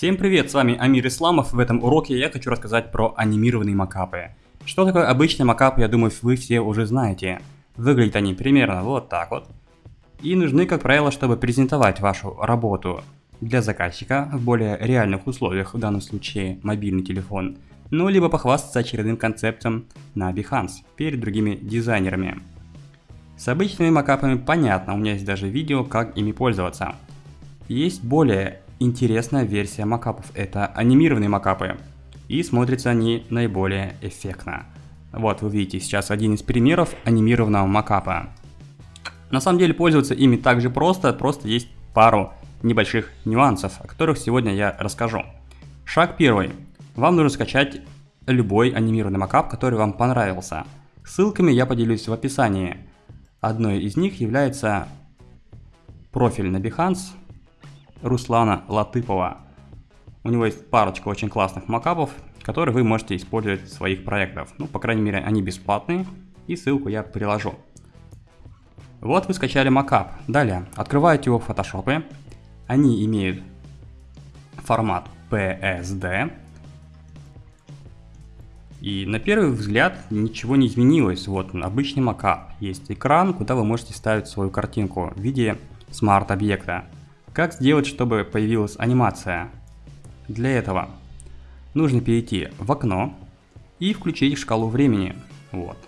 Всем привет, с вами Амир Исламов. В этом уроке я хочу рассказать про анимированные макапы. Что такое обычный макап, я думаю, вы все уже знаете. Выглядят они примерно вот так вот. И нужны, как правило, чтобы презентовать вашу работу для заказчика в более реальных условиях, в данном случае мобильный телефон, ну либо похвастаться очередным концептом на Behance перед другими дизайнерами. С обычными макапами понятно, у меня есть даже видео, как ими пользоваться. Есть более интересная версия макапов, это анимированные макапы, и смотрятся они наиболее эффектно. Вот вы видите сейчас один из примеров анимированного макапа. На самом деле пользоваться ими также просто, просто есть пару небольших нюансов, о которых сегодня я расскажу. Шаг первый. Вам нужно скачать любой анимированный макап, который вам понравился. Ссылками я поделюсь в описании. Одной из них является профиль на Behance Руслана Латыпова. У него есть парочка очень классных макапов, которые вы можете использовать в своих проектах. Ну, по крайней мере, они бесплатные, и ссылку я приложу. Вот вы скачали макап. Далее, открываете его в Photoshop. Они имеют формат PSD, и на первый взгляд ничего не изменилось. Вот обычный макап. Есть экран, куда вы можете ставить свою картинку в виде смарт-объекта. Как сделать, чтобы появилась анимация? Для этого нужно перейти в окно и включить шкалу времени. Вот.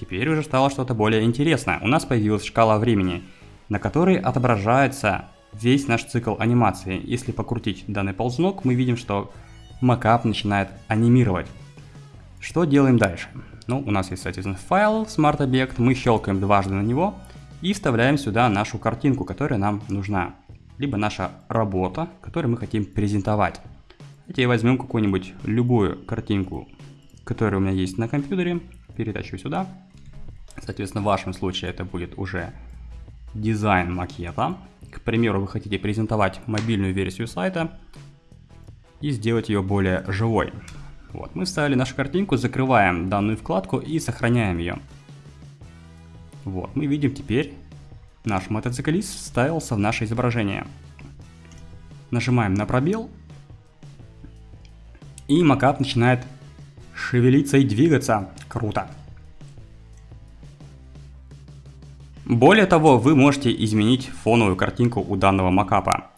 Теперь уже стало что-то более интересное. У нас появилась шкала времени, на которой отображается весь наш цикл анимации. Если покрутить данный ползунок, мы видим, что макап начинает анимировать. Что делаем дальше? Ну, у нас есть, соответственно, файл Object, мы щелкаем дважды на него и вставляем сюда нашу картинку, которая нам нужна. Либо наша работа, которую мы хотим презентовать. Давайте возьмем какую-нибудь любую картинку, которая у меня есть на компьютере, перетащу сюда. Соответственно, в вашем случае это будет уже дизайн макета. К примеру, вы хотите презентовать мобильную версию сайта и сделать ее более живой. Вот, мы вставили нашу картинку, закрываем данную вкладку и сохраняем ее. Вот, мы видим теперь наш мотоциклист вставился в наше изображение. Нажимаем на пробел, и макап начинает шевелиться и двигаться. Круто. Более того, вы можете изменить фоновую картинку у данного макапа.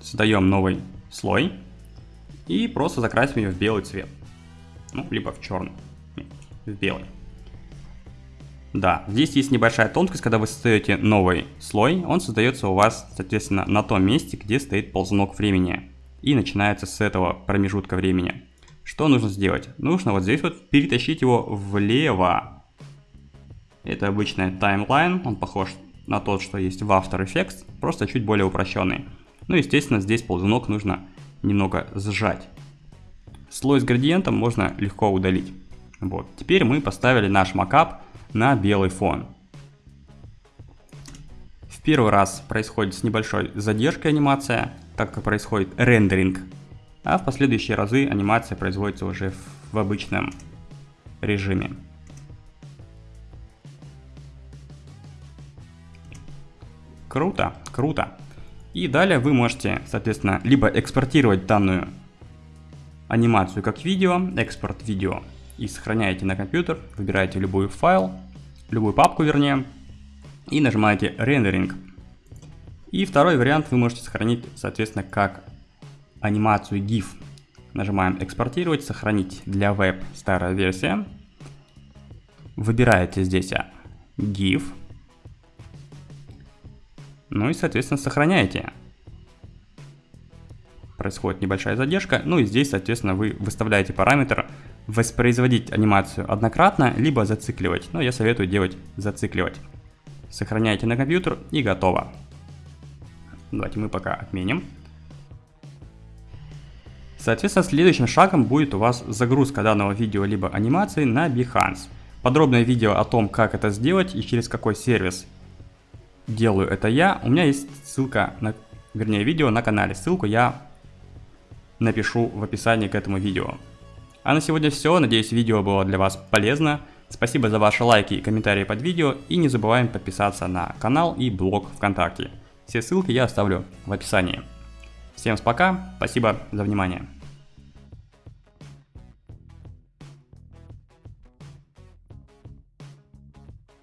Создаем новый слой и просто закрасим ее в белый цвет. Ну, либо в черный. В белый. Да, здесь есть небольшая тонкость, когда вы создаете новый слой, он создается у вас, соответственно, на том месте, где стоит ползунок времени. И начинается с этого промежутка времени. Что нужно сделать? Нужно вот здесь вот перетащить его влево. Это обычная таймлайн, он похож на тот, что есть в After Effects, просто чуть более упрощенный. Ну, естественно, здесь ползунок нужно немного сжать. Слой с градиентом можно легко удалить. Вот. Теперь мы поставили наш макап на белый фон. В первый раз происходит с небольшой задержкой анимация, так как происходит рендеринг, а в последующие разы анимация производится уже в обычном режиме. Круто, круто. И далее вы можете, соответственно, либо экспортировать данную анимацию как видео, экспорт видео, и сохраняете на компьютер, выбираете любой файл, любую папку вернее, и нажимаете рендеринг. И второй вариант вы можете сохранить, соответственно, как анимацию GIF. Нажимаем экспортировать, сохранить для веб старая версия. Выбираете здесь GIF, ну и, соответственно, сохраняете. Происходит небольшая задержка. Ну и здесь, соответственно, вы выставляете параметр воспроизводить анимацию однократно, либо зацикливать. Но я советую делать зацикливать. Сохраняете на компьютер и готово. Давайте мы пока отменим. Соответственно, следующим шагом будет у вас загрузка данного видео либо анимации на Behance. Подробное видео о том, как это сделать и через какой сервис делаю это я. У меня есть ссылка, на, вернее видео на канале. Ссылку я напишу в описании к этому видео. А на сегодня все. Надеюсь видео было для вас полезно. Спасибо за ваши лайки и комментарии под видео. И не забываем подписаться на канал и блог ВКонтакте. Все ссылки я оставлю в описании. Всем пока, спасибо за внимание.